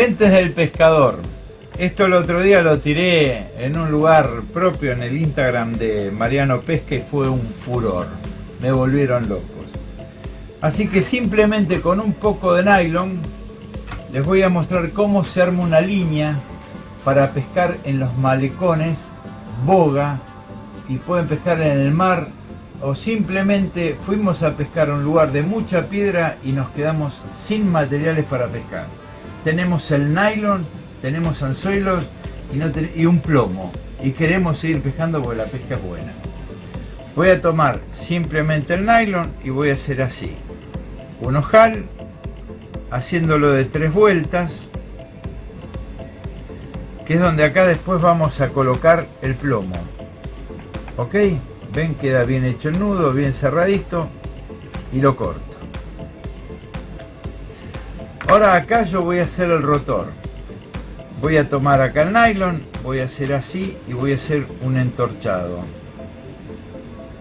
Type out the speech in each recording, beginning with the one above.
Gentes del pescador. Esto el otro día lo tiré en un lugar propio en el Instagram de Mariano Pesca y fue un furor. Me volvieron locos. Así que simplemente con un poco de nylon les voy a mostrar cómo se arma una línea para pescar en los malecones, boga y pueden pescar en el mar o simplemente fuimos a pescar a un lugar de mucha piedra y nos quedamos sin materiales para pescar tenemos el nylon, tenemos anzuelos y, un plomo. Y queremos seguir pescando porque la pesca es buena. Voy a tomar simplemente el nylon y voy a hacer así. Un ojal, haciéndolo de tres vueltas, que es donde acá después vamos a colocar el plomo. ¿Ok? Ven, queda bien hecho el nudo, bien cerradito y lo corto. Ahora acá yo voy a hacer el rotor. Voy a tomar acá el nylon, voy a hacer así y voy a hacer un entorchado.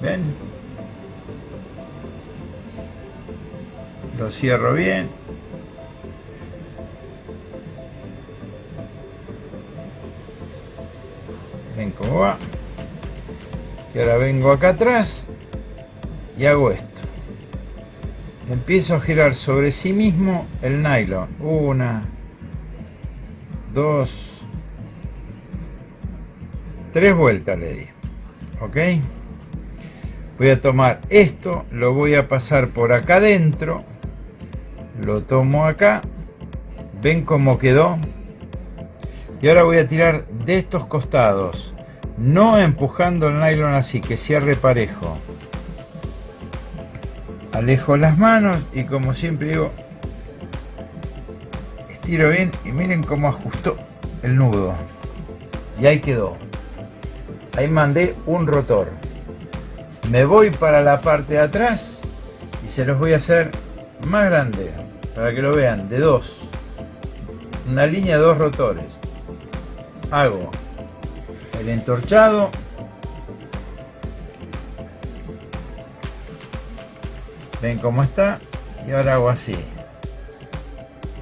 ¿Ven? Lo cierro bien. Ven cómo va. Y ahora vengo acá atrás y hago esto empiezo a girar sobre sí mismo el nylon. Una dos tres vueltas le di. Ok voy a tomar esto lo voy a pasar por acá adentro lo tomo acá. Ven cómo quedó y ahora voy a tirar de estos costados no empujando el nylon así que cierre parejo alejo las manos y como siempre digo estiro bien y miren cómo ajustó el nudo. Y ahí quedó. Ahí mandé un rotor. Me voy para la parte de atrás y se los voy a hacer más grande para que lo vean de dos. Una línea de dos rotores. Hago el entorchado ven cómo está y ahora hago así.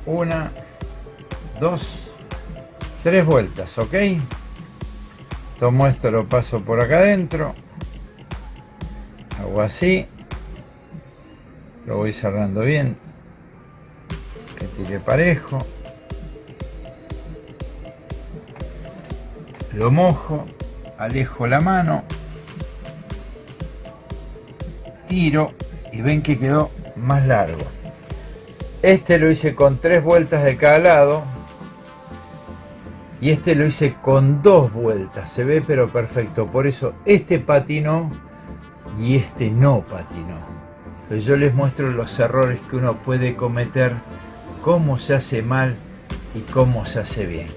Una dos tres vueltas ok tomo esto lo paso por acá adentro. Hago así. Lo voy cerrando bien. Que tire parejo. Lo mojo. Alejo la mano. Tiro y ven que quedó más largo. Este lo hice con tres vueltas de cada lado y este lo hice con dos vueltas. Se ve pero perfecto. Por eso este patinó y este no patinó. Yo les muestro los errores que uno puede cometer cómo se hace mal y cómo se hace bien.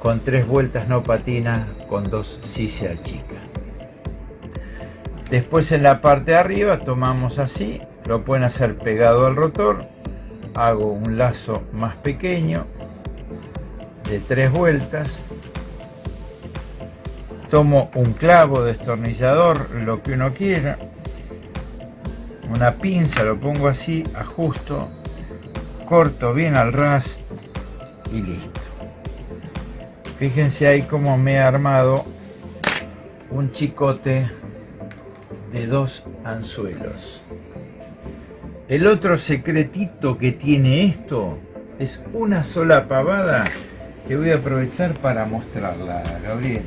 Con tres vueltas no patina con dos sí se achica Después en la parte de arriba tomamos así, lo pueden hacer pegado al rotor. Hago un lazo más pequeño de tres vueltas. Tomo un clavo destornillador, lo que uno quiera. Una pinza, lo pongo así, ajusto, corto bien al ras y listo. Fíjense ahí cómo me he armado un chicote de dos anzuelos. El otro secretito que tiene esto es una sola pavada que voy a aprovechar para mostrarla, Gabriel.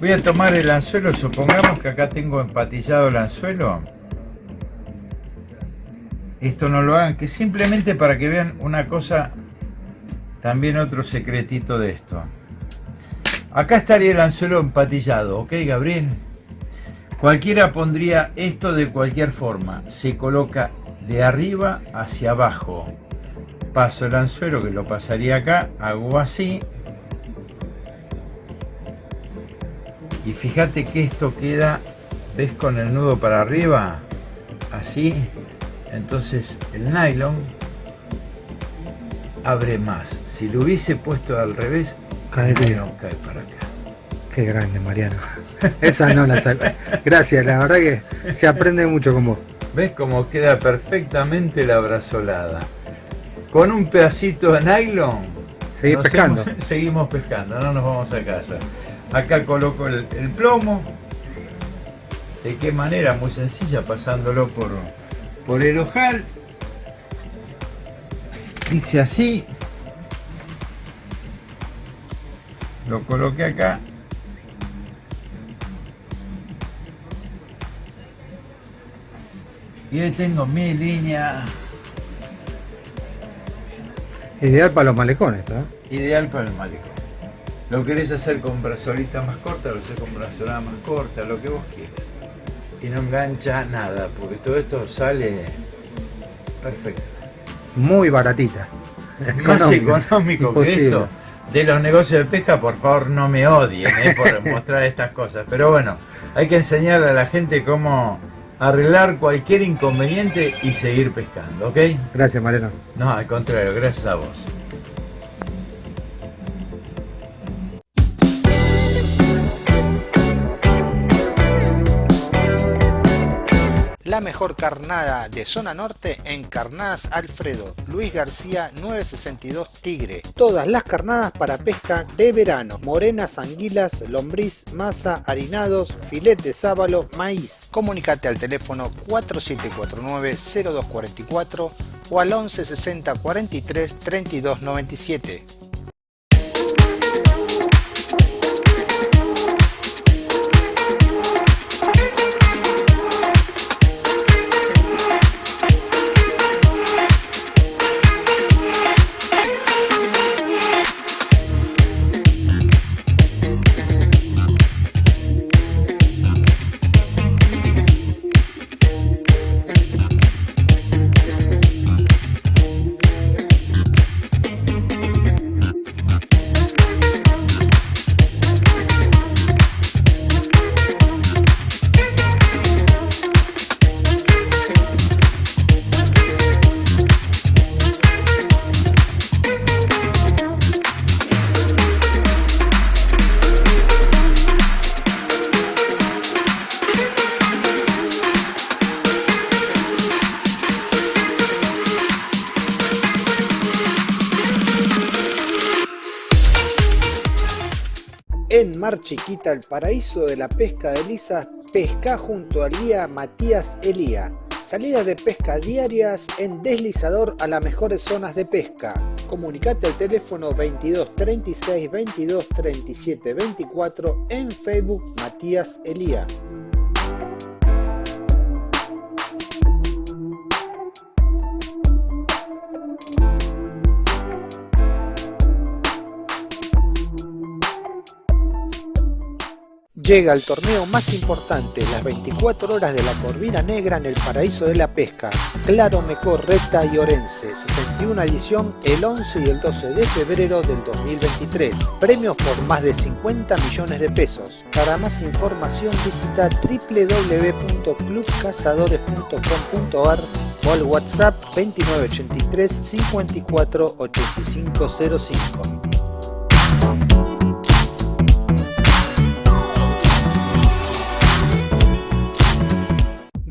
Voy a tomar el anzuelo, supongamos que acá tengo empatillado el anzuelo. Esto no lo hagan, que simplemente para que vean una cosa, también otro secretito de esto. Acá estaría el anzuelo empatillado, ¿ok, Gabriel? Cualquiera pondría esto de cualquier forma. Se coloca de arriba hacia abajo. Paso el anzuelo que lo pasaría acá. Hago así. Y fíjate que esto queda, ¿ves con el nudo para arriba? Así. Entonces el nylon abre más. Si lo hubiese puesto al revés, cae para acá. Qué grande, Mariano. Esa no la saco. Gracias, la verdad que se aprende mucho con vos. ¿Ves cómo queda perfectamente la brazolada? Con un pedacito de nylon Seguir pescando. seguimos pescando, no nos vamos a casa. Acá coloco el, plomo. ¿De qué manera? Muy sencilla, pasándolo por, por el ojal. Dice así. Lo coloqué acá. Y ahí tengo mi línea Ideal para los malecones, ¿no? Ideal para el malecón. Lo querés hacer con brazolita más corta, lo haces con brazolita más corta, lo que vos quieras. Y no engancha nada, porque todo esto sale perfecto. Muy baratita. Más económico que esto. De los negocios de pesca, por favor, no me odien ¿eh? por mostrar estas cosas. Pero bueno, hay que enseñarle a la gente cómo arreglar cualquier inconveniente y seguir pescando, ¿ok? Gracias, Mariano. No, al contrario, gracias a vos. La mejor carnada de zona norte en Carnadas Alfredo, Luis García 962 Tigre. Todas las carnadas para pesca de verano, morenas, anguilas, lombriz, masa, harinados, filet de sábalo, maíz. Comunicate al teléfono 4749-0244 o al 1160 43 32 97. Chiquita, el paraíso de la pesca de lisas, pesca junto al guía Matías Elía. Salidas de pesca diarias en deslizador a las mejores zonas de pesca. Comunicate al teléfono 22 36 22 37 24 en Facebook Matías Elía. Llega el torneo más importante, las 24 horas de la Corvina Negra en el paraíso de la pesca. Claro Mecor, Recta y Orense, 61 edición el 11 y el 12 de febrero del 2023. Premios por más de 50 millones de pesos. Para más información visita www.clubcazadores.com.ar o al WhatsApp 2983 54 8505.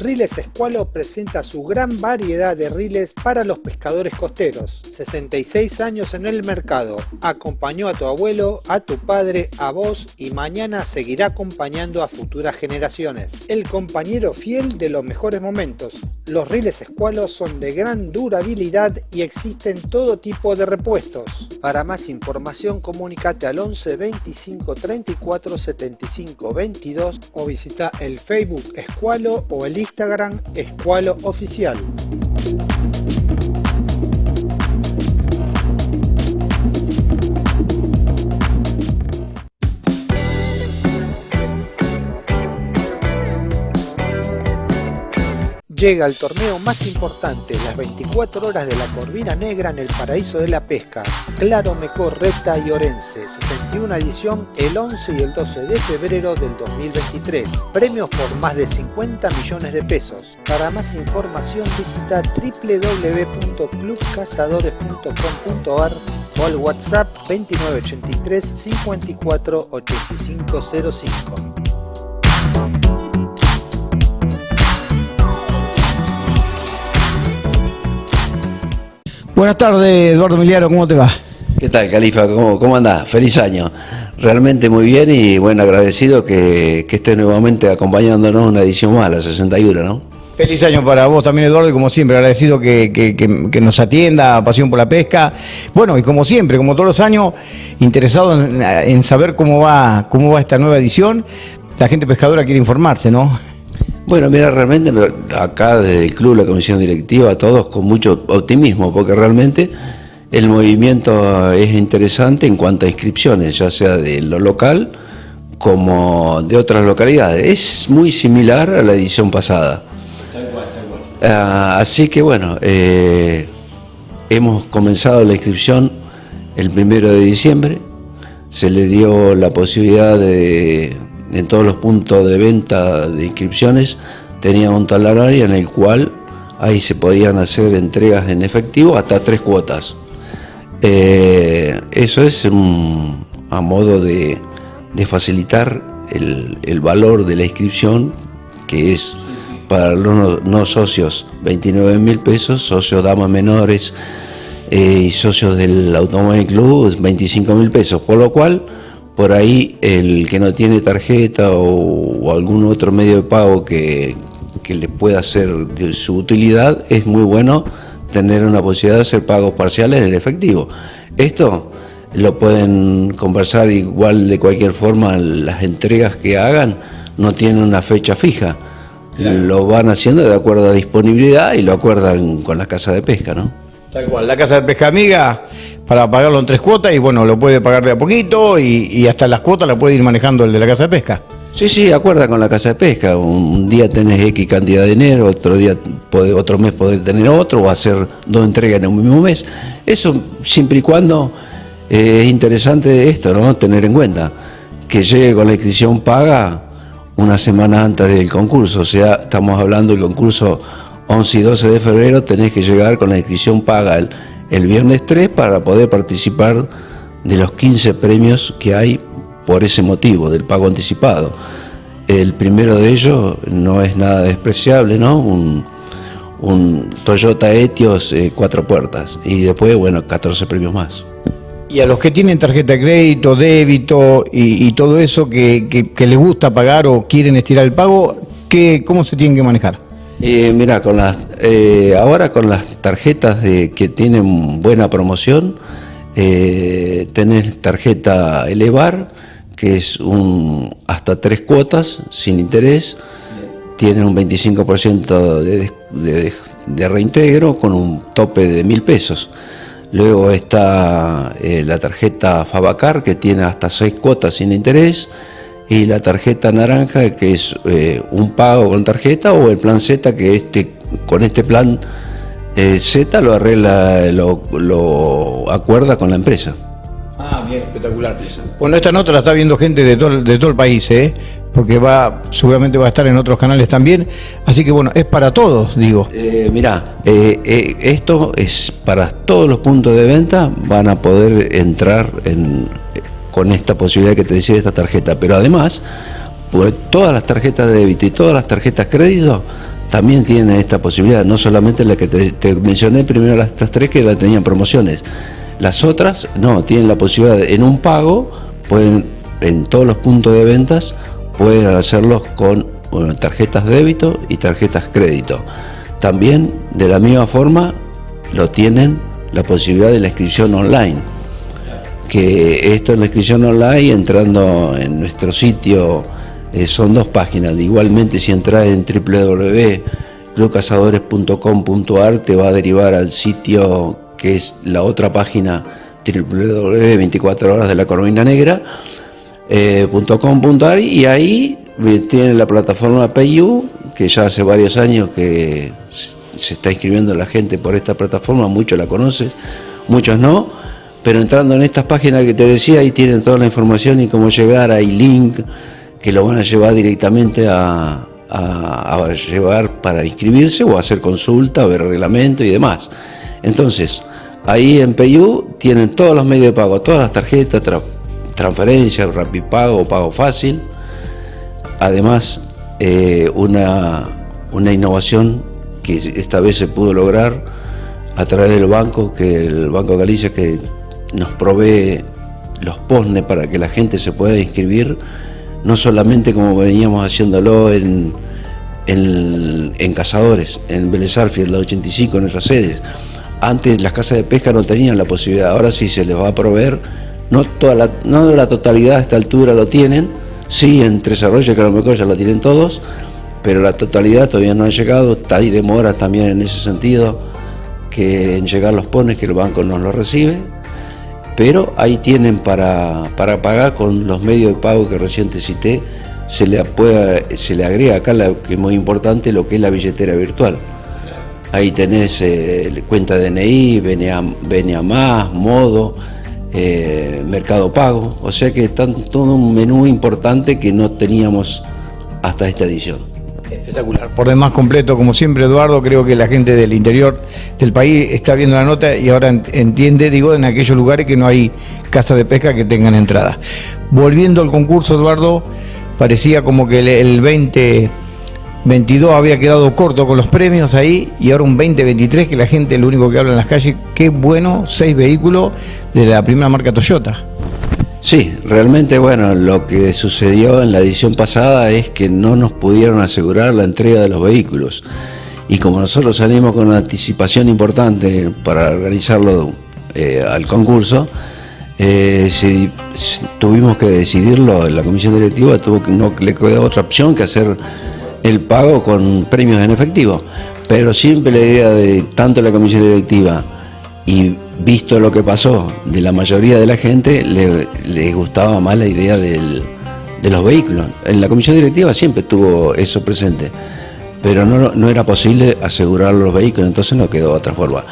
Riles Escualo presenta su gran variedad de riles para los pescadores costeros. 66 años en el mercado. Acompañó a tu abuelo, a tu padre, a vos y mañana seguirá acompañando a futuras generaciones. El compañero fiel de los mejores momentos. Los riles Escualo son de gran durabilidad y existen todo tipo de repuestos. Para más información comunícate al 11 25 34 75 22 o visita el Facebook Escualo o el Instagram Escualo Oficial. Llega el torneo más importante, las 24 horas de la Corvina Negra en el paraíso de la pesca. Claro Mecor, Recta y Orense, 61 edición el 11 y el 12 de febrero del 2023. Premios por más de 50 millones de pesos. Para más información visita www.clubcazadores.com.ar o al WhatsApp 2983 54 Buenas tardes, Eduardo Miliaro, ¿cómo te va? ¿Qué tal, Califa? ¿Cómo, cómo andás? Feliz año. Realmente muy bien y bueno, agradecido que, que estés nuevamente acompañándonos una edición más, la 61, ¿no? Feliz año para vos también, Eduardo, y como siempre, agradecido que, que- que- que nos atienda, pasión por la pesca. Bueno, y como siempre, como todos los años, interesado en, en saber cómo va, cómo va esta nueva edición. La gente pescadora quiere informarse, ¿no? Bueno, mira, realmente acá desde el club, la comisión directiva, todos con mucho optimismo, porque realmente el movimiento es interesante en cuanto a inscripciones, ya sea de lo local como de otras localidades. Es muy similar a la edición pasada. Ah, así que bueno, eh, hemos comenzado la inscripción el primero de diciembre. Se le dio la posibilidad de, en todos los puntos de venta de inscripciones, tenía un talonario en el cual ahí se podían hacer entregas en efectivo hasta tres cuotas. Eh, eso es mm, a modo de, de facilitar el, el valor de la inscripción, que es para los no, no socios 29 mil pesos, socios damas menores eh, y socios del Automóvil Club 25 mil pesos, por lo cual por ahí el que no tiene tarjeta o, o algún otro medio de pago que, que le pueda ser de su utilidad, es muy bueno tener una posibilidad de hacer pagos parciales en efectivo. Esto lo pueden conversar igual de cualquier forma, las entregas que hagan no tienen una fecha fija. Lo van haciendo de acuerdo a disponibilidad y lo acuerdan con la casa de pesca, ¿no? Tal cual, la casa de pesca amiga para pagarlo en tres cuotas y bueno, lo puede pagar de a poquito y, hasta las cuotas la puede ir manejando el de la casa de pesca. Sí, sí, acuerda con la casa de pesca. Un día tenés X cantidad de dinero, otro día podés- otro mes podés tener otro o hacer dos entregas en un mismo mes. Eso siempre y cuando eh, es interesante esto, ¿no? Tener en cuenta que llegue con la inscripción paga una semana antes del concurso. O sea, estamos hablando del concurso 11 y 12 de febrero, tenés que llegar con la inscripción paga el, el viernes 3 para poder participar de los 15 premios que hay por ese motivo, del pago anticipado. El primero de ellos no es nada despreciable, ¿no? Un, un Toyota Etios eh, cuatro puertas y después, bueno, 14 premios más. Y a los que tienen tarjeta de crédito, débito y, todo eso que, que- que les gusta pagar o quieren estirar el pago, ¿qué, ¿cómo se tienen que manejar? Eh, mira, con las, eh, ahora con las tarjetas de, que tienen buena promoción, eh, tenés tarjeta Elevar, que es un, hasta tres cuotas sin interés, tiene un 25% de, de, de reintegro con un tope de mil pesos. Luego está eh, la tarjeta Fabacar, que tiene hasta seis cuotas sin interés, y la tarjeta naranja, que es eh, un pago con tarjeta, o el plan Z, que este, con este plan eh, Z lo arregla, lo, lo acuerda con la empresa. Ah, bien, espectacular. Bueno, esta nota la está viendo gente de todo, el- de todo el país, ¿eh? porque va, seguramente va a estar en otros canales también. Así que bueno, es para todos, digo. Eh, mirá, eh, eh, esto es para todos los puntos de venta, van a poder entrar en, con esta posibilidad que te decía de esta tarjeta, pero además, pues todas las tarjetas de débito y todas las tarjetas crédito también tienen esta posibilidad, no solamente la que te, mencioné primero las estas tres que la tenían promociones, las otras no, tienen la posibilidad en un pago, pueden en todos los puntos de ventas, pueden hacerlos con bueno, tarjetas débito y tarjetas crédito. También de la misma forma lo tienen la posibilidad de la inscripción online. Que esto en la inscripción online, entrando en nuestro sitio, eh, son dos páginas. Iigualmente si entras en www.clubcazadores.com.ar te va a derivar al sitio que es la otra página www.24 horas de la Corvina Negra eh, y ahí eh, tiene la plataforma PayU que ya hace varios años que se está inscribiendo la gente por esta plataforma, muchos la conocen, muchos no, pero entrando en estas páginas que te decía, ahí tienen toda la información y cómo llegar, hay link que lo van a llevar directamente a, llevar para inscribirse o hacer consulta, ver reglamento y demás. Entonces, ahí en PayU tienen todos los medios de pago, todas las tarjetas, tra- transferencias, Rapipago, pago fácil. Además, eh, una, una innovación que esta vez se pudo lograr a través del banco, que el Banco Galicia, que nos provee los POSNE para que la gente se pueda inscribir, no solamente como veníamos haciéndolo en, en, Cazadores, en Vélez en la 85, en nuestras sedes. Antes las casas de pesca no tenían la posibilidad, ahora sí se les va a proveer, no, toda la, no la totalidad a esta altura lo tienen, sí en Tres Arroyos que a lo mejor ya lo tienen todos, pero la totalidad todavía no ha llegado, hay demora también en ese sentido, que en llegar los pones que el banco no lo recibe, pero ahí tienen para, para pagar con los medios de pago que recién te cité, se le, se le agrega acá, que es muy importante, lo que es la billetera virtual. Ahí tenés eh, cuenta DNI, BNA, Más, Modo, eh, Mercado Pago, o sea que está todo un menú importante que no teníamos hasta esta edición. Por demás completo, como siempre, Eduardo, creo que la gente del interior del país está viendo la nota y ahora entiende, digo, en aquellos lugares que no hay casa de pesca que tengan entrada. Volviendo al concurso, Eduardo, parecía como que el, 2022 había quedado corto con los premios ahí y ahora un 2023 que la gente lo único que habla en las calles, qué bueno, seis vehículos de la primera marca Toyota. Sí, realmente bueno, lo que sucedió en la edición pasada es que no nos pudieron asegurar la entrega de los vehículos. Y como nosotros salimos con una anticipación importante para organizarlo eh, al concurso, eh, tuvimos que decidirlo, en la comisión directiva tuvo que, no le quedó otra opción que hacer el pago con premios en efectivo. Pero siempre la idea de tanto la comisión directiva y visto lo que pasó de la mayoría de la gente, le, gustaba más la idea de los vehículos. En la comisión directiva siempre tuvo eso presente, pero no, no era posible asegurar los vehículos, entonces no quedó otra forma.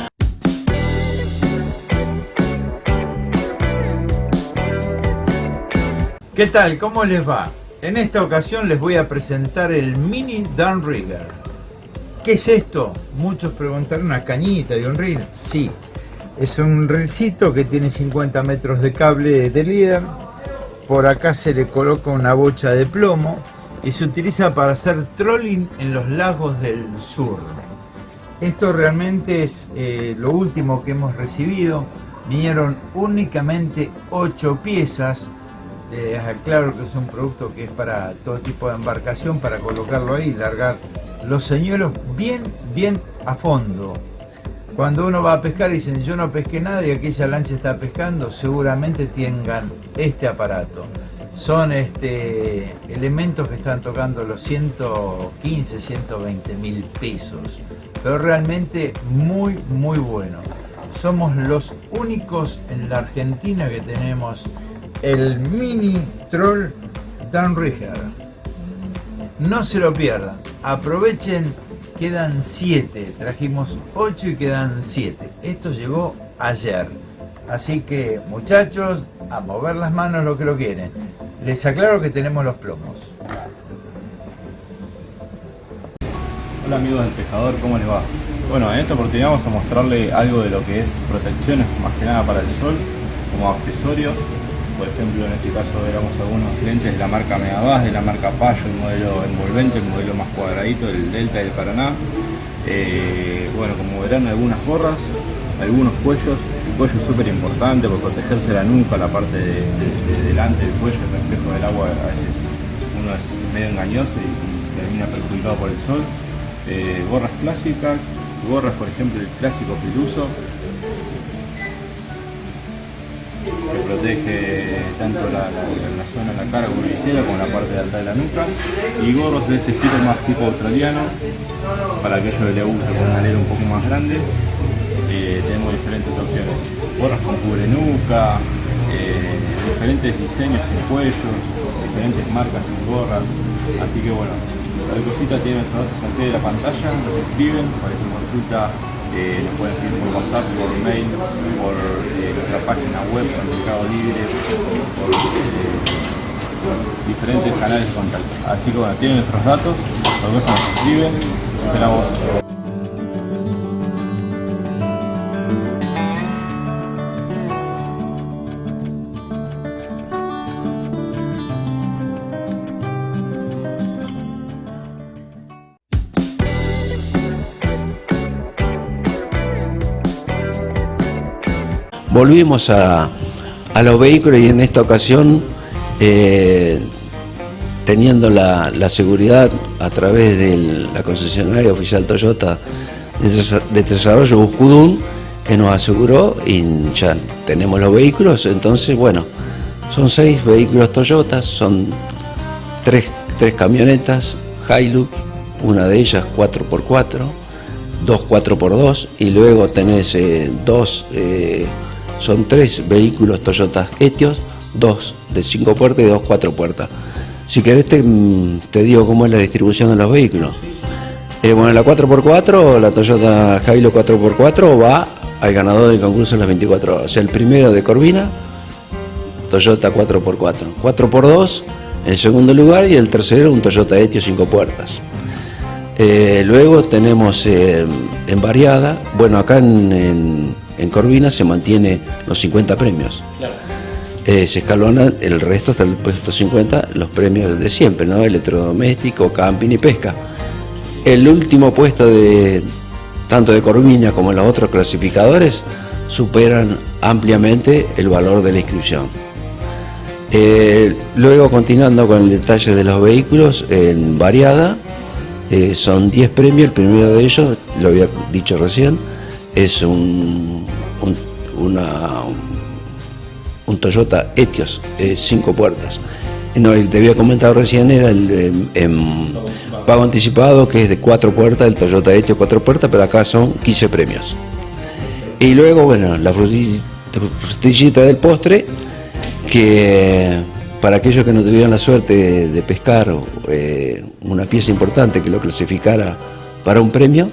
¿Qué tal? ¿Cómo les va? En esta ocasión les voy a presentar el Mini Downrigger. ¿Qué es esto? Muchos preguntaron, ¿una cañita de un rig? Sí, es un rencito que tiene 50 metros de cable de líder. Por acá se le coloca una bocha de plomo y se utiliza para hacer trolling en los lagos del sur. Esto realmente es eh, lo último que hemos recibido. Vinieron únicamente 8 piezas. Les aclaro que es un producto que es para todo tipo de embarcación, para colocarlo ahí y largar los señuelos bien, bien a fondo. Cuando uno va a pescar y dicen yo no pesqué nada y aquella lancha está pescando, seguramente tengan este aparato. Son este, elementos que están tocando los 115, 120 mil pesos, pero realmente muy, muy bueno. Somos los únicos en la Argentina que tenemos el mini troll Downrigger. No se lo pierdan, aprovechen quedan 7. Trajimos 8 y quedan 7. Esto llegó ayer. Así que muchachos, a mover las manos lo que lo quieren. Les aclaro que tenemos los plomos. Hola amigos del pescador, ¿cómo les va? Bueno, en esta oportunidad vamos a mostrarle algo de lo que es protecciones, más que nada para el sol, como accesorios por ejemplo en este caso veamos algunos lentes de la marca Megabas, de la marca Payo, el modelo envolvente, el modelo más cuadradito, el Delta y el Paraná. Eh, bueno, como verán algunas gorras, algunos cuellos, el cuello es súper importante por protegerse la nuca, la parte de, delante del cuello, el reflejo del agua a veces uno es medio engañoso y, termina perjudicado por el sol. Eh, gorras clásicas, gorras por ejemplo el clásico piluso, que protege tanto la, zona de la cara como la como la parte de alta de la nuca y gorros de este estilo más tipo australiano para aquellos que les gusta con una alero un poco más grande eh, tenemos diferentes opciones. Gorras con cubre nuca eh, diferentes diseños en cuellos diferentes marcas en gorras así que bueno la cosita tiene datos aquí de la pantalla nos escriben para que consulta nos pueden escribir por WhatsApp, por mail, por eh, nuestra página web, por Mercado Libre, por eh, diferentes canales de contacto. Así que bueno, tienen nuestros datos, por eso nos escriben, esperamos. Volvimos a, a los vehículos y en esta ocasión, eh, teniendo la, la seguridad a través de la concesionaria oficial Toyota de, desa- de desarrollo Buscudún, que nos aseguró y ya tenemos los vehículos, entonces bueno, son seis vehículos Toyota, son tres, tres camionetas Hilux, una de ellas 4x4, dos 4x2 y luego tenés eh, dos, eh, son tres vehículos Toyota Etios, dos de cinco puertas y dos cuatro puertas. Si querés te, mm, te digo cómo es la distribución de los vehículos. Eh, bueno, la 4x4, la Toyota Hilux 4x4 va al ganador del concurso en las 24 horas. O sea, el primero de Corvina, Toyota 4x4. 4x2 en segundo lugar y el tercero un Toyota Etios 5 puertas. Eh, luego tenemos eh, en variada, bueno, acá en, en- en Corvina se mantiene los 50 premios. Eh, se escalonan el resto hasta el puesto 50, los premios de siempre, ¿no? Electrodoméstico, camping y pesca. El último puesto de tanto de Corvina como los otros clasificadores superan ampliamente el valor de la inscripción. Eh, luego, continuando con el detalle de los vehículos, en variada, eh, son 10 premios. El primero de ellos, lo había dicho recién, es un, un- una- un Toyota Etios, 5 puertas. No, te había comentado recién era el em, em, pago anticipado, que es de 4 puertas, el Toyota Etios 4 puertas, pero acá son 15 premios. Y luego, bueno, la fruti- frutillita del postre, que para aquellos que no tuvieron la suerte de, de pescar eh, una pieza importante que lo clasificara para un premio,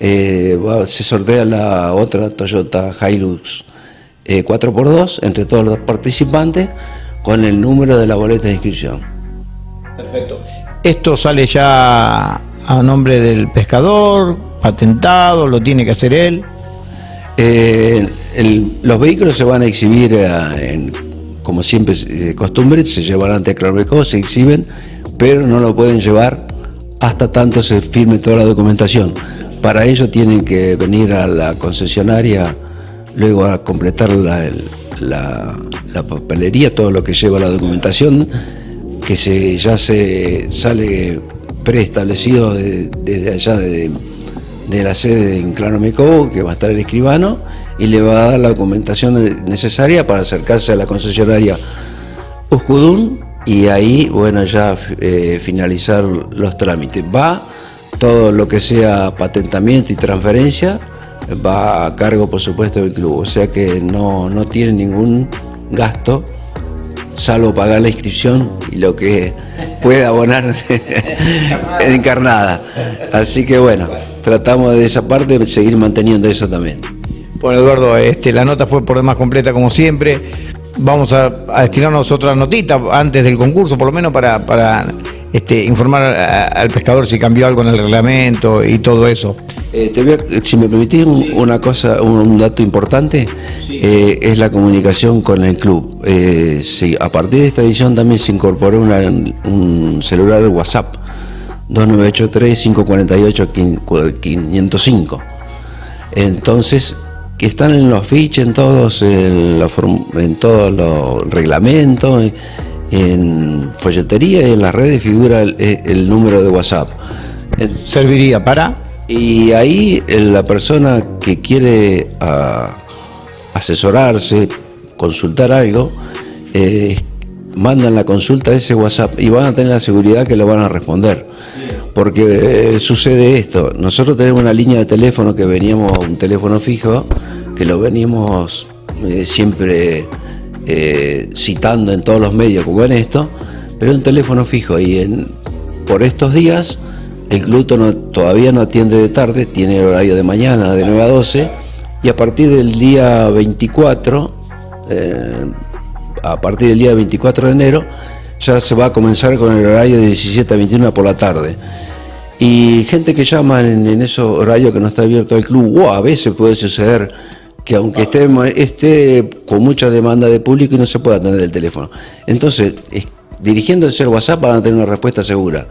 eh, se sortea la otra Toyota Hilux eh, 4x2 entre todos los participantes con el número de la boleta de inscripción. Perfecto. Esto sale ya a nombre del pescador, patentado, lo tiene que hacer él. Eh, el- los vehículos se van a exhibir, eh, en- como siempre es de costumbre, se llevarán ante Clarbeco, se exhiben, pero no lo pueden llevar hasta tanto se firme toda la documentación. Para ello tienen que venir a la concesionaria, luego a completar la, el- la- la papelería, todo lo que lleva la documentación, que se, ya se sale preestablecido de- desde allá de, la sede en Claro que va a estar el escribano, y le va a dar la documentación necesaria para acercarse a la concesionaria Uscudún y ahí, bueno, ya eh, finalizar los trámites. Va todo lo que sea patentamiento y transferencia, va a cargo, por supuesto, del club. O sea que no, no tiene ningún gasto, salvo pagar la inscripción y lo que pueda abonar encarnada. Así que bueno, tratamos de esa parte de seguir manteniendo eso también. Bueno, Eduardo, este, la nota fue por demás completa como siempre. Vamos a, a destinarnos otra notita antes del concurso, por lo menos para, para este, informar a- al pescador si cambió algo en el reglamento y todo eso. Eh, te voy a- si me permitís un- una cosa, un, un dato importante, eh, es la comunicación con el club. Eh, sí, a partir de esta edición también se incorporó una- un celular WhatsApp 2983-548-505. Entonces, que están en los fiches, en todos, en, la en todos los reglamentos, en, en folletería y en las redes figura el, el número de WhatsApp. En- Serviría para... y ahí eh, la persona que quiere ah, asesorarse, consultar algo, eh, mandan la consulta a ese WhatsApp y van a tener la seguridad que lo van a responder. Porque eh, sucede esto, nosotros tenemos una línea de teléfono que veníamos, un teléfono fijo, que lo venimos eh, siempre eh, citando en todos los medios como en esto, pero un teléfono fijo y por estos días el club todavía no atiende de tarde, tiene horario de mañana de 9 a 12 y a partir del día 24, eh, a partir del día 24 de enero, ya se va a comenzar con el horario de 17 a 21 por la tarde. Y gente que llama en, en esos horarios que no está abierto el club, o a veces puede suceder que aunque esté, con mucha demanda de público y no se pueda atender el teléfono. Entonces, es- dirigiéndose al WhatsApp van a tener una respuesta segura.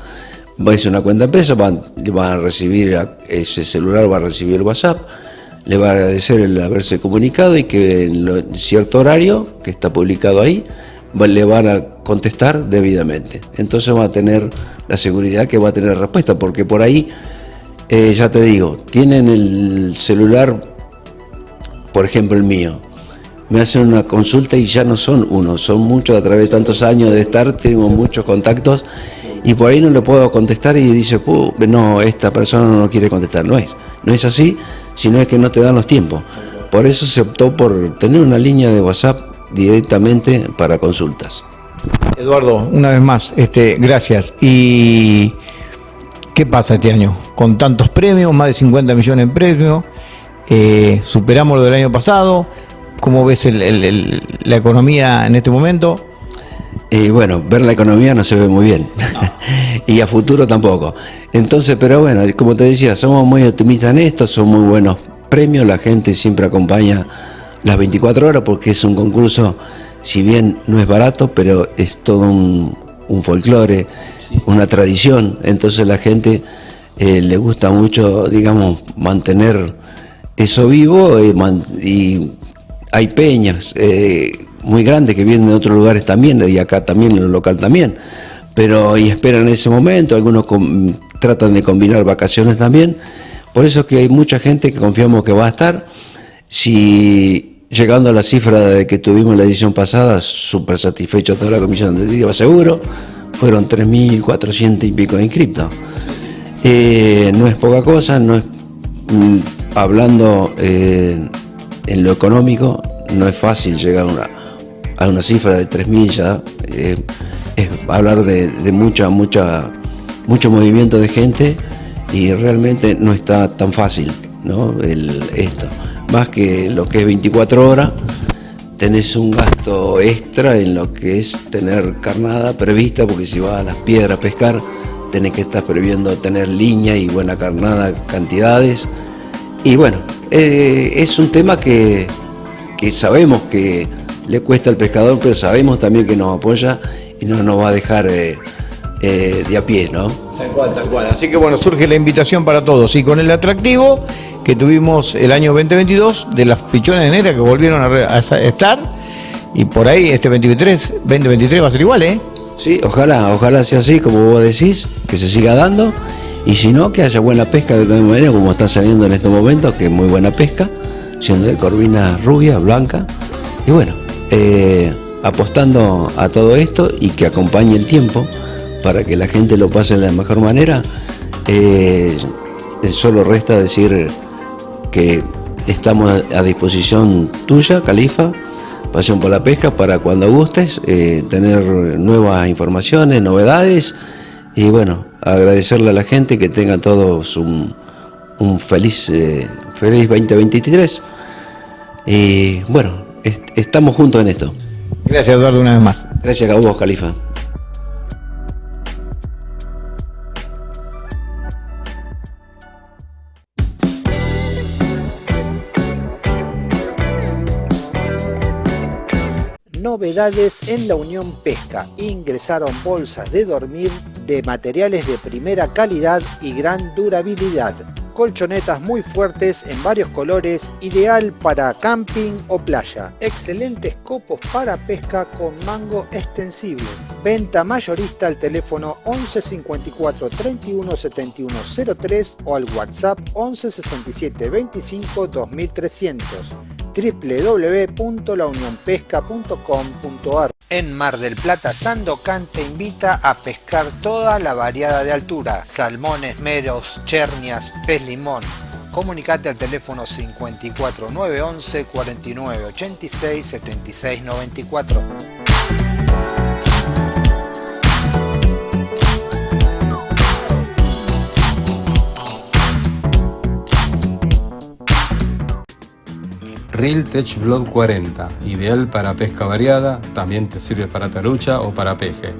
Va a ser una cuenta empresa, van, van a recibir, ese celular va a recibir el WhatsApp, le va a agradecer el haberse comunicado y que en cierto horario que está publicado ahí le van a contestar debidamente. Entonces va a tener la seguridad que va a tener respuesta, porque por ahí, eh, ya te digo, tienen el celular, por ejemplo el mío, me hacen una consulta y ya no son uno, son muchos a través de tantos años de estar, tengo muchos contactos y por ahí no le puedo contestar y dice, no, esta persona no quiere contestar. No es, no es así, sino es que no te dan los tiempos. Por eso se optó por tener una línea de WhatsApp directamente para consultas. Eduardo, una vez más, este, gracias. ¿Y qué pasa este año? Con tantos premios, más de 50 millones en premios, eh, superamos lo del año pasado. ¿Cómo ves la economía en este momento? Y bueno, ver la economía no se ve muy bien. y a futuro tampoco. Entonces, pero bueno, como te decía, somos muy optimistas en esto, son muy buenos premios, la gente siempre acompaña las 24 horas porque es un concurso, si bien no es barato, pero es todo un, folclore, una tradición. Entonces la gente eh, le gusta mucho, digamos, mantener eso vivo eh, y hay peñas. Eh, muy grandes que vienen de otros lugares también, y acá también, en el local también. Pero y esperan ese momento, algunos tratan de combinar vacaciones también. Por eso es que hay mucha gente que confiamos que va a estar. Si llegando a la cifra de que tuvimos la edición pasada, súper satisfecho toda la comisión de Seguro, fueron 3.400 y pico de inscriptos. Eh, no es poca cosa, no es, mm, hablando eh, en lo económico, no es fácil llegar a una, a una cifra de 3.000 ya, eh, es hablar de, mucha, mucha, mucho movimiento de gente y realmente no está tan fácil ¿no? esto. Más que lo que es 24 horas, tenés un gasto extra en lo que es tener carnada prevista, porque si vas a las piedras a pescar, tenés que estar previendo tener línea y buena carnada cantidades. Y bueno, eh, es un tema que, que sabemos que le cuesta al pescador, pero sabemos también que nos apoya y no nos va a dejar eh, eh, de a pie, ¿no? Tal cual, tal cual. Así que bueno, surge la invitación para todos. Y con el atractivo que tuvimos el año 2022 de las pichones negras que volvieron a, estar, y por ahí este 2023, 2023 va a ser igual, ¿eh? Sí, ojalá, ojalá sea así, como vos decís, que se siga dando. Y si no, que haya buena pesca de todas manera, como está saliendo en estos momentos, que es muy buena pesca, siendo de corvina rubia, blanca. Y bueno, eh, apostando a todo esto y que acompañe el tiempo para que la gente lo pase de la mejor manera. Eh, solo resta decir que estamos a disposición tuya, Califa, Pasión por la Pesca, para cuando gustes eh, tener nuevas informaciones, novedades y bueno, agradecerle a la gente que tengan todos un, feliz, feliz 2023. Y bueno, estamos juntos en esto. Gracias Eduardo una vez más. Gracias a vos, Califa. Novedades en la Unión Pesca. Ingresaron bolsas de dormir de materiales de primera calidad y gran durabilidad colchonetas muy fuertes en varios colores, ideal para camping o playa. Excelentes copos para pesca con mango extensible. Venta mayorista al teléfono 11 54 31 71 03 o al WhatsApp 11 67 25 2300 www.launionpesca.com.ar En Mar del Plata, Sandocan te invita a pescar toda la variada de altura, salmones, meros, chernias, pez limón. Comunicate al teléfono 54 911 49 Reel Tech Blood 40, ideal para pesca variada, también te sirve para tarucha o para peje.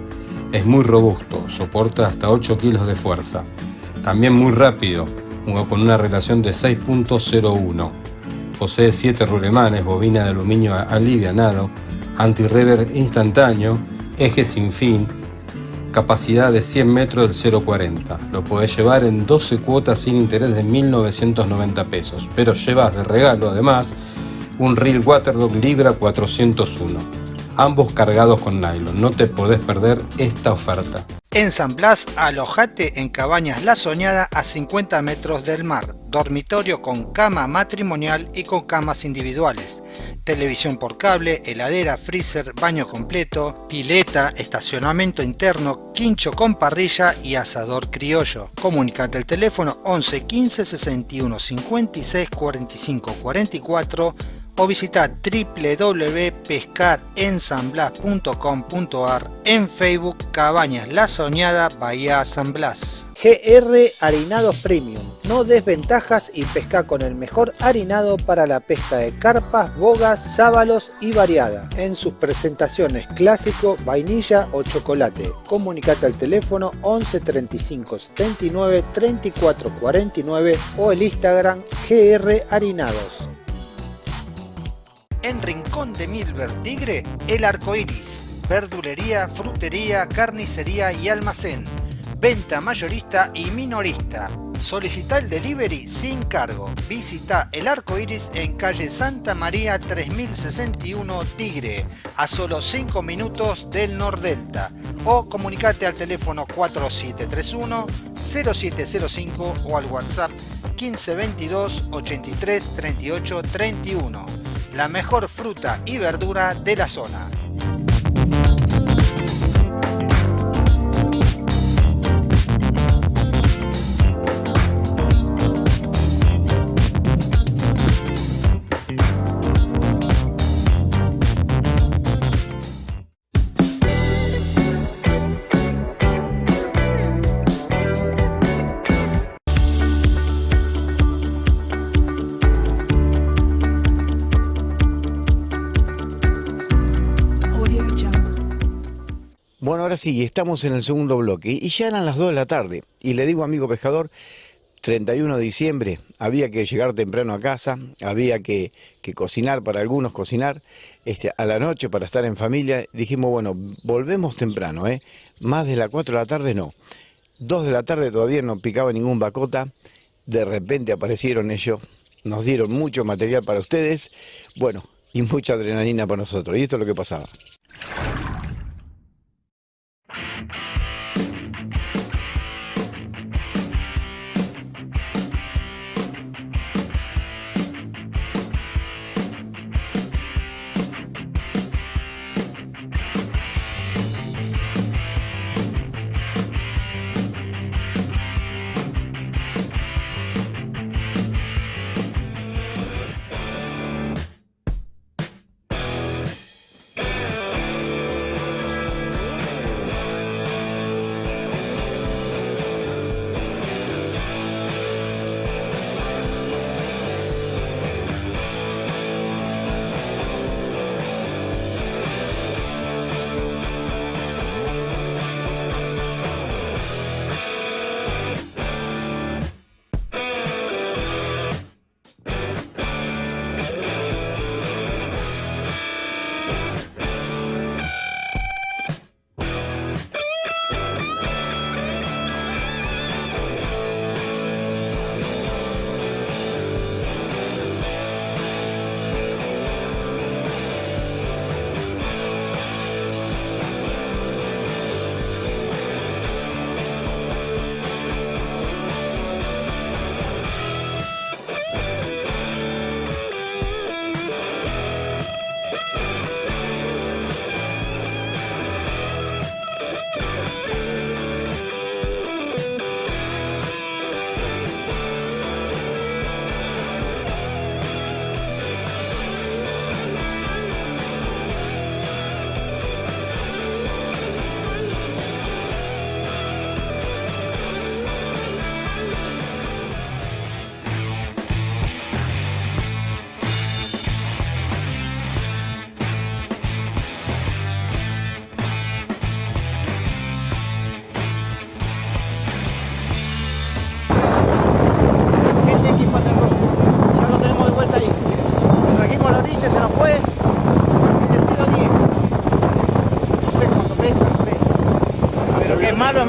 Es muy robusto, soporta hasta 8 kilos de fuerza. También muy rápido, con una relación de 6.01. Posee 7 rulemanes, bobina de aluminio alivianado, anti-rever instantáneo, eje sin fin, capacidad de 100 metros del 040. Lo podés llevar en 12 cuotas sin interés de 1.990 pesos, pero llevas de regalo además un reel Waterdog Libra 401, ambos cargados con nylon. No te podés perder esta oferta. En San Blas, alojate en Cabañas La Soñada a 50 metros del mar, dormitorio con cama matrimonial y con camas individuales, televisión por cable, heladera, freezer, baño completo, pileta, estacionamiento interno, quincho con parrilla y asador criollo. Comunicate al teléfono 11 15 61 56 45 44 o visita www.pescarensanblas.com.ar en Facebook Cabañas La Soñada Bahía San Blas. GR Harinados Premium. No desventajas y pesca con el mejor harinado para la pesca de carpas, bogas, sábalos y variada. En sus presentaciones clásico, vainilla o chocolate. Comunicate al teléfono 11 35 79 34 49 o el Instagram GR Harinados. En Rincón de Milver Tigre, El Arco Iris. Verdulería, frutería, carnicería y almacén. Venta mayorista y minorista. Solicita el delivery sin cargo. Visita El Arco Iris en calle Santa María 3061 Tigre, a solo 5 minutos del Nordelta. O comunicate al teléfono 4731 0705 o al WhatsApp 1522 83 38 31 la mejor fruta y verdura de la zona. Ahora sí, estamos en el segundo bloque y ya eran las 2 de la tarde. Y le digo, amigo pescador, 31 de diciembre, había que llegar temprano a casa, había que, que cocinar, para algunos cocinar, este, a la noche para estar en familia. Dijimos, bueno, volvemos temprano, ¿eh? Más de las 4 de la tarde no. 2 de la tarde todavía no picaba ningún bacota. De repente aparecieron ellos, nos dieron mucho material para ustedes, bueno, y mucha adrenalina para nosotros. Y esto es lo que pasaba. We'll En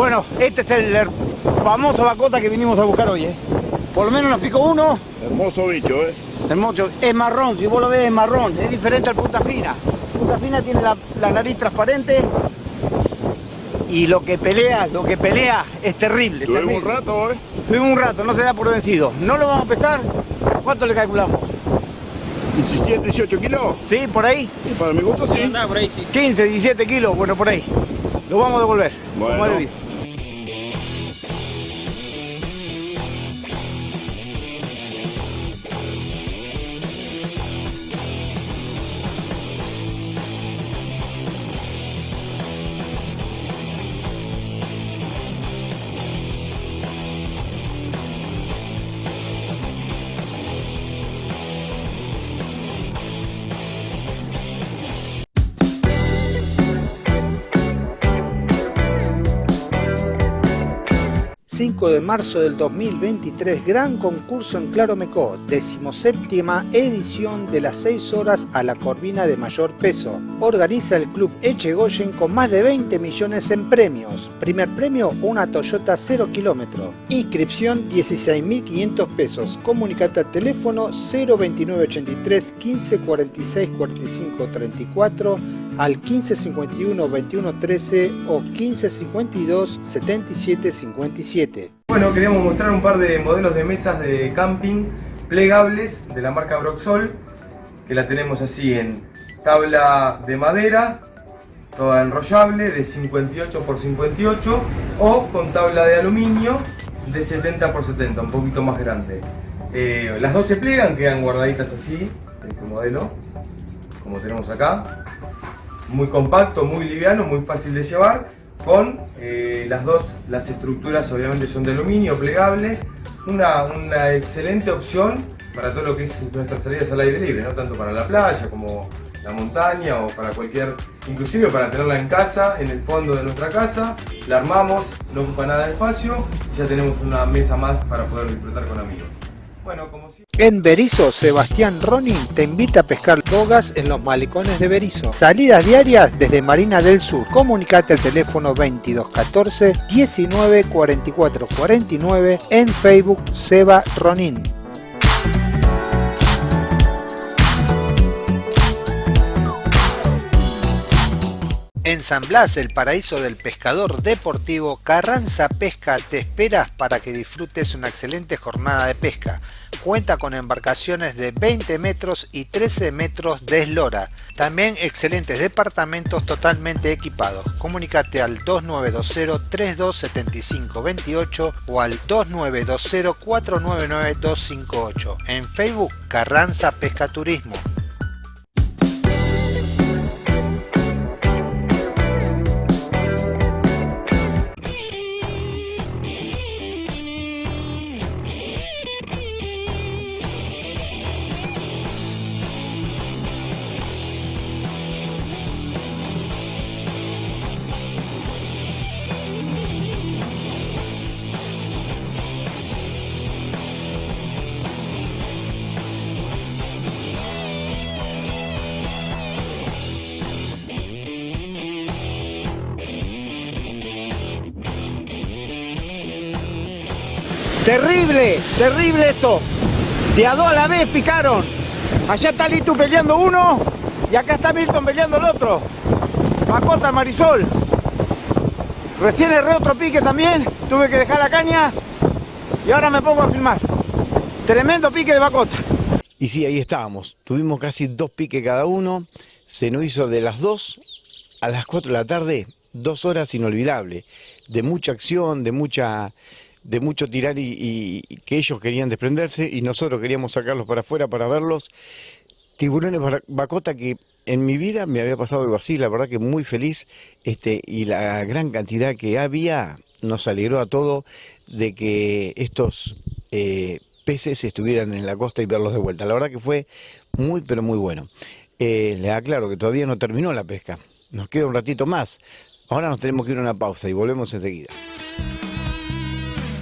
Bueno, este es el famoso bacota que vinimos a buscar hoy, ¿eh? Por lo menos nos picó uno. Hermoso bicho, ¿eh? Hermoso. Es marrón, si vos lo ves es marrón. Es diferente al punta fina. Punta fina tiene la, la nariz transparente. Y lo que pelea, lo que pelea es terrible. Tuvimos terrible. un rato, ¿eh? Tuvimos un rato, no se da por vencido. No lo vamos a pesar. ¿Cuánto le calculamos? 17, 18 kilos. ¿Sí? ¿Por ahí? Y para mi gusto, sí. 15, 17 kilos, bueno, por ahí. Lo vamos a devolver. Bueno. ...5 de marzo del 2023, gran concurso en Claromecó, decimoséptima edición de las 6 horas a la corvina de mayor peso. Organiza el club Echegoyen con más de 20 millones en premios. Primer premio, una Toyota 0 kilómetro. Inscripción 16.500 pesos. Comunicate al teléfono 02983 15 46 45 34 al 1551 21 13 o 1552 77 57. Bueno, queríamos mostrar un par de modelos de mesas de camping plegables de la marca Broxol, que la tenemos así en tabla de madera, toda enrollable de 58 x 58 o con tabla de aluminio de 70 x 70, un poquito más grande. Eh, las dos se plegan, quedan guardaditas así, este modelo, como tenemos acá. Muy compacto, muy liviano, muy fácil de llevar, con eh, las dos, las estructuras obviamente son de aluminio, plegable, una, una excelente opción para todo lo que es nuestras salidas al aire libre, no tanto para la playa como la montaña o para cualquier, inclusive para tenerla en casa, en el fondo de nuestra casa, la armamos, no ocupa nada de espacio y ya tenemos una mesa más para poder disfrutar con amigos. Bueno, como. En Berizo, Sebastián Ronin te invita a pescar bogas en los malecones de Berizo. Salidas diarias desde Marina del Sur. Comunicate al teléfono 2214 19 44 49 en Facebook Seba Ronin. En San Blas, el paraíso del pescador deportivo, Carranza Pesca te esperas para que disfrutes una excelente jornada de pesca. Cuenta con embarcaciones de 20 metros y 13 metros de eslora. También excelentes departamentos totalmente equipados. Comunicate al 2920-327528 o al 2920-499258. En Facebook, Carranza Pesca Terrible, terrible esto. De a dos a la vez picaron. Allá está Litu peleando uno y acá está Milton peleando el otro. Macota, Marisol. Recién erré otro pique también. Tuve que dejar la caña y ahora me pongo a filmar. Tremendo pique de Macota. Y sí, ahí estábamos. Tuvimos casi dos piques cada uno. Se nos hizo de las 2 a las 4 de la tarde, dos horas inolvidables. De mucha acción, de mucha de mucho tirar y, que ellos querían desprenderse y nosotros queríamos sacarlos para afuera para verlos. Tiburones Bacota que en mi vida me había pasado algo así, la verdad que muy feliz este, y la gran cantidad que había nos alegró a todo de que estos eh, peces estuvieran en la costa y verlos de vuelta. La verdad que fue muy pero muy bueno. Eh, les aclaro que todavía no terminó la pesca, nos queda un ratito más. Ahora nos tenemos que ir a una pausa y volvemos enseguida.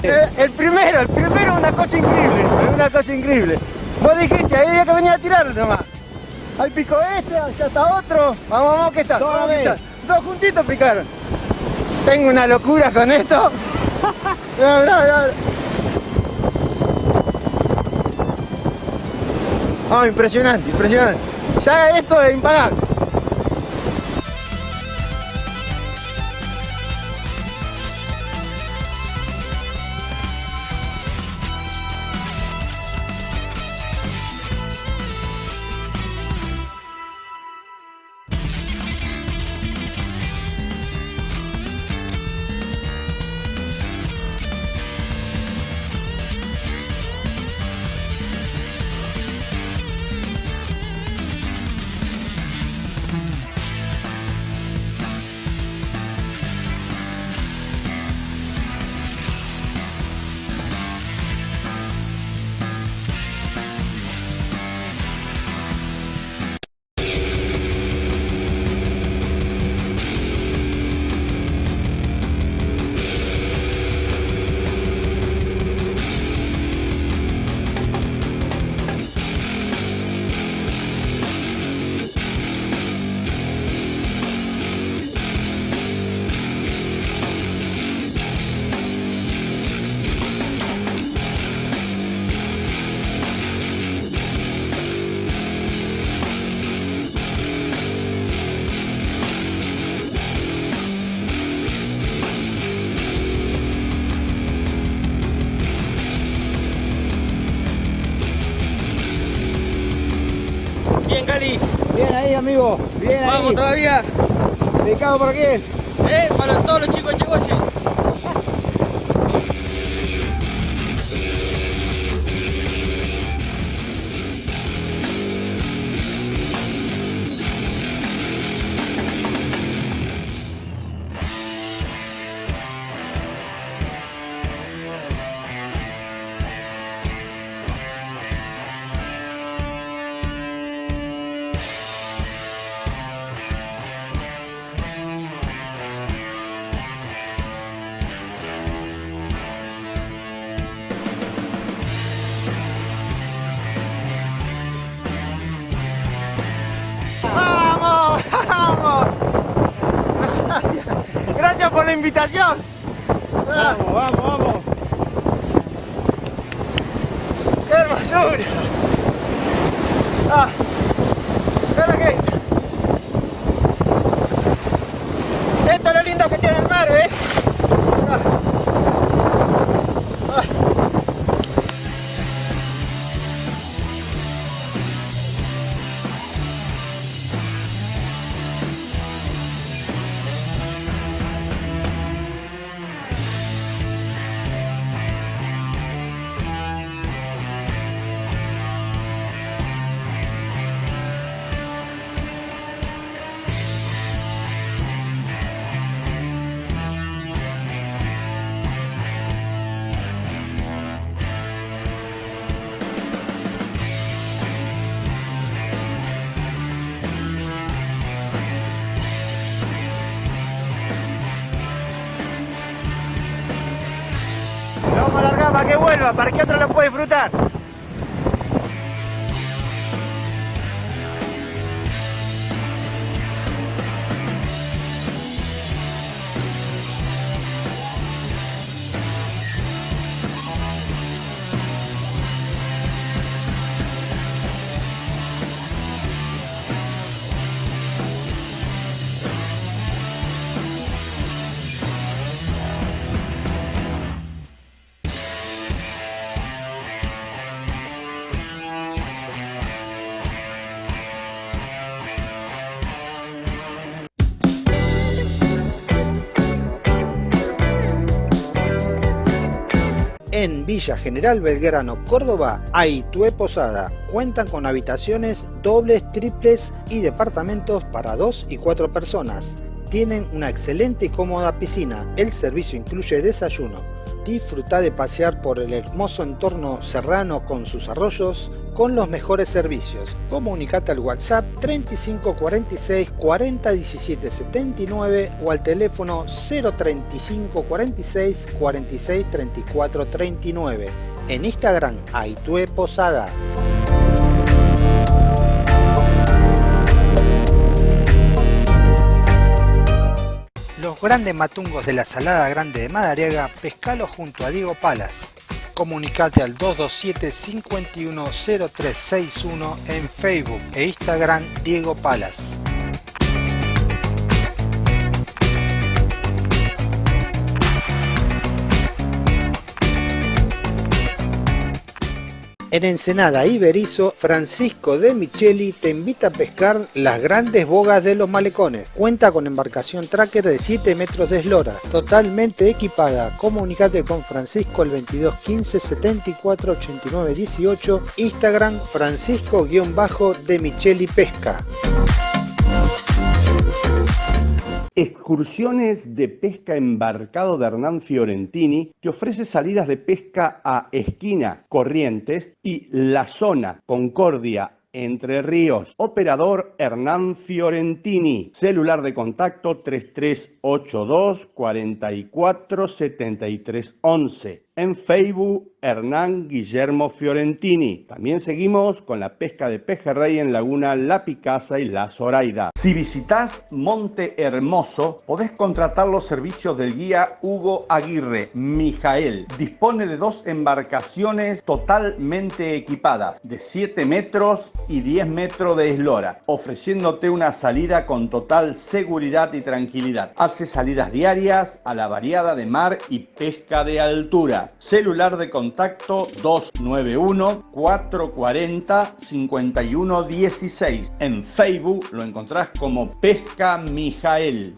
Eh, el primero, el primero una cosa increíble, una cosa increíble. Vos dijiste, ahí había que venir a tirar nomás. Ahí picó este, allá está otro. Vamos, vamos, que está. Vamos, que está. Dos juntitos picaron. Tengo una locura con esto. Mirá, mirá, mirá. Ah, impresionante, impresionante. Ya esto es impagable. ¿Dedicado para quién? Eh, para todos los chicos invitación. Vamos, vamos, vamos. ¡Qué hermosura! Ah, para que vuelva, para que otro lo pueda disfrutar. En Villa General Belgrano, Córdoba, Aitue Posada. Cuentan con habitaciones dobles, triples y departamentos para dos y cuatro personas. Tienen una excelente y cómoda piscina. El servicio incluye desayuno. Disfruta de pasear por el hermoso entorno serrano con sus arroyos con los mejores servicios. Comunicate al WhatsApp 3546 40 17 79 o al teléfono 035 46 46 34 39. En Instagram, Aitue Posada. Grandes matungos de la Salada Grande de Madariaga, pescalo junto a Diego Palas. Comunicate al 227-510361 en Facebook e Instagram Diego Palas. En Ensenada y Berizo, Francisco de Micheli te invita a pescar las grandes bogas de los malecones. Cuenta con embarcación tracker de 7 metros de eslora, totalmente equipada. Comunicate con Francisco al 22 15 74 89 18, Instagram Francisco-de Micheli Pesca. Excursiones de pesca embarcado de Hernán Fiorentini te ofrece salidas de pesca a Esquina, Corrientes y La Zona, Concordia, entre Ríos. Operador Hernán Fiorentini. Celular de contacto 3382 44 73 11. En Facebook, Hernán Guillermo Fiorentini. También seguimos con la pesca de pejerrey en Laguna La Picasa y La Zoraida. Si visitas Monte Hermoso, podés contratar los servicios del guía Hugo Aguirre, Mijael. Dispone de dos embarcaciones totalmente equipadas, de 7 metros y 10 metros de eslora, ofreciéndote una salida con total seguridad y tranquilidad. Hace salidas diarias a la variada de mar y pesca de altura. Celular de contacto 291 440 5116. En Facebook lo encontrás como Pesca Mijael.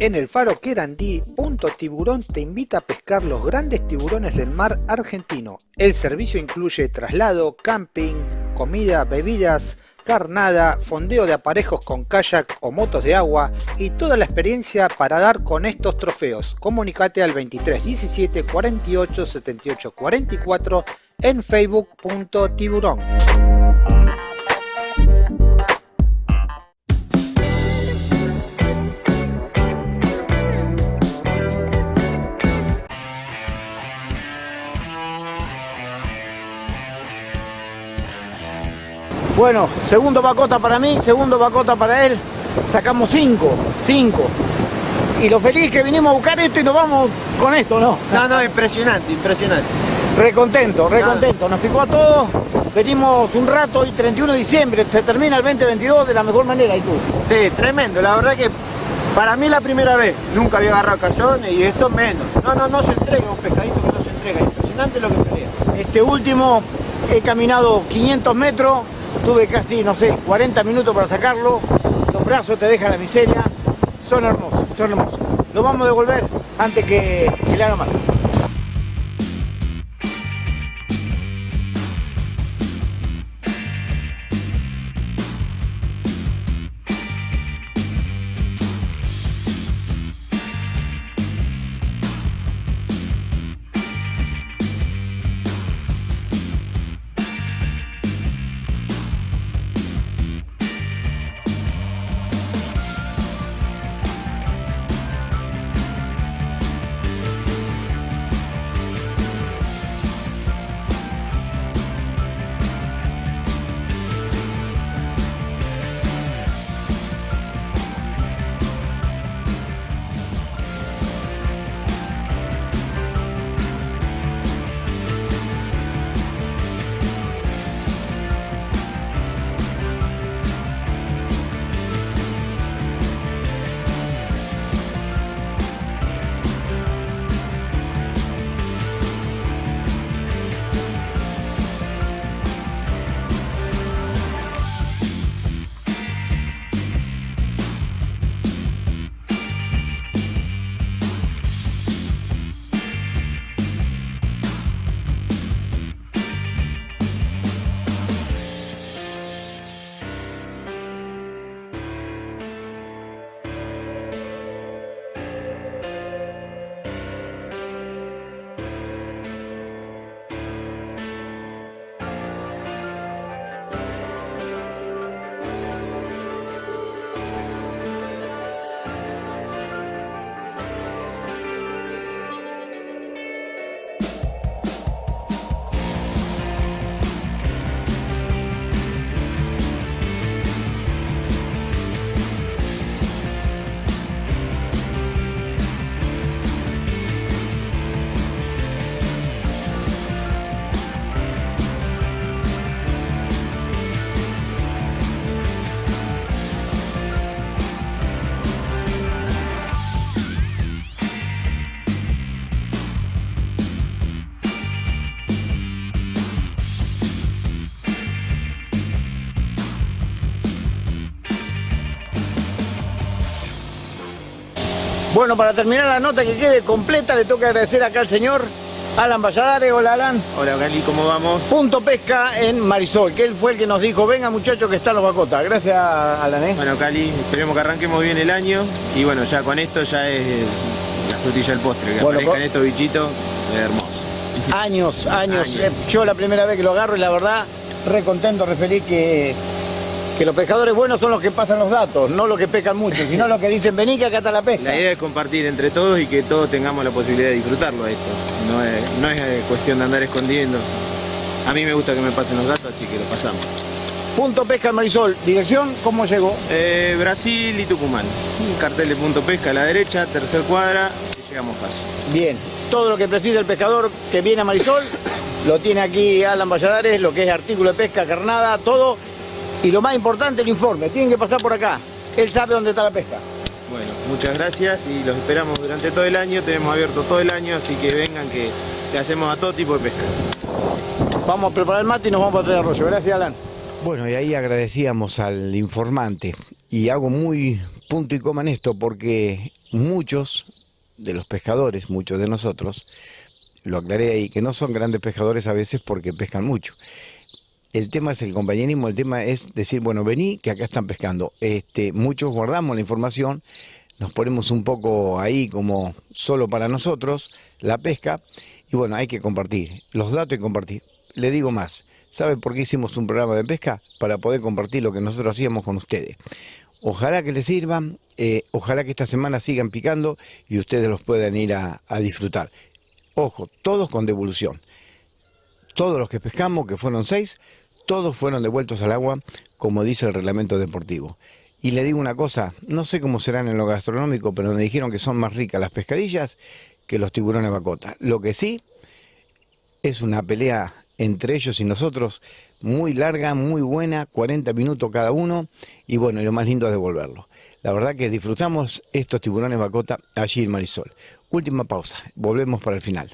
En el faro Querandí, Punto Tiburón te invita a pescar los grandes tiburones del mar argentino. El servicio incluye traslado, camping, comida, bebidas, carnada, fondeo de aparejos con kayak o motos de agua y toda la experiencia para dar con estos trofeos. Comunicate al 23 17 48 78 44 en facebook.tiburón. Bueno, segundo pacota para mí, segundo pacota para él. Sacamos cinco, cinco. Y lo feliz que vinimos a buscar esto y nos vamos con esto, ¿no? No, no, impresionante, impresionante. Recontento, recontento. Nos picó a todos. Venimos un rato y 31 de diciembre, se termina el 2022 de la mejor manera. ¿Y tú? Sí, tremendo. La verdad que para mí la primera vez. Nunca había agarrado cayones y esto menos. No, no, no se entrega un pescadito que no se entrega. Impresionante lo que pelea. Este último he caminado 500 metros Tuve casi, no sé, 40 minutos para sacarlo. Los brazos te dejan la miseria. Son hermosos, son hermosos. Lo vamos a devolver antes que, le haga mal. Bueno, para terminar la nota que quede completa, le que agradecer acá al señor Alan Valladares. Hola, Alan. Hola, Cali, ¿cómo vamos? Punto Pesca en Marisol, que él fue el que nos dijo, venga muchachos que están los bacotas. Gracias, Alan. ¿eh? Bueno, Cali, esperemos que arranquemos bien el año y bueno, ya con esto ya es la frutilla del postre, que Bueno, aparezcan estos bichitos, es hermoso. Años, años. Años. Eh, Yo la primera vez que lo agarro y la verdad, re contento, re feliz que, que los pescadores buenos son los que pasan los datos, no los que pescan mucho, sino los que dicen, vení que acá está la pesca. La idea es compartir entre todos y que todos tengamos la posibilidad de disfrutarlo esto. No es, no es eh, cuestión de andar escondiendo. A mí me gusta que me pasen los datos, así que lo pasamos. Punto Pesca Marisol, dirección, ¿cómo llegó? Eh, Brasil y Tucumán. Cartel de punto pesca a la derecha, tercer cuadra, y llegamos fácil. Bien, todo lo que precisa el pescador que viene a Marisol, lo tiene aquí Alan Valladares, lo que es artículo de pesca, carnada, todo. Y lo más importante, el informe. Tienen que pasar por acá. Él sabe dónde está la pesca. Bueno, muchas gracias y los esperamos durante todo el año. Tenemos abierto todo el año, así que vengan que le hacemos a todo tipo de pesca. Vamos a preparar el mate y nos vamos a traer arroyo. Gracias, Alan. Bueno, y ahí agradecíamos al informante. Y hago muy punto y coma en esto porque muchos de los pescadores, muchos de nosotros, lo aclaré ahí, que no son grandes pescadores a veces porque pescan mucho. El tema es el compañerismo, el tema es decir, bueno, vení, que acá están pescando. Este, muchos guardamos la información, nos ponemos un poco ahí como solo para nosotros, la pesca, y bueno, hay que compartir, los datos y compartir. Le digo más, ¿sabe por qué hicimos un programa de pesca? Para poder compartir lo que nosotros hacíamos con ustedes. Ojalá que les sirvan, eh, ojalá que esta semana sigan picando y ustedes los puedan ir a, a disfrutar. Ojo, todos con devolución. Todos los que pescamos, que fueron seis, todos fueron devueltos al agua, como dice el reglamento deportivo. Y le digo una cosa, no sé cómo serán en lo gastronómico, pero me dijeron que son más ricas las pescadillas que los tiburones bacota. Lo que sí es una pelea entre ellos y nosotros muy larga, muy buena, 40 minutos cada uno, y bueno, y lo más lindo es devolverlo. La verdad que disfrutamos estos tiburones bacota allí en Marisol. Última pausa, volvemos para el final.